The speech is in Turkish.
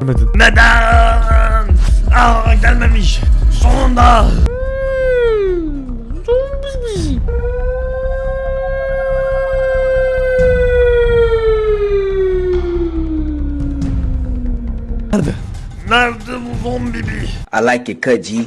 Görmedin. Neden? Aa gelmemiş. Sonunda. Nerede? Nerede bu zombi bir? I like it cut, G.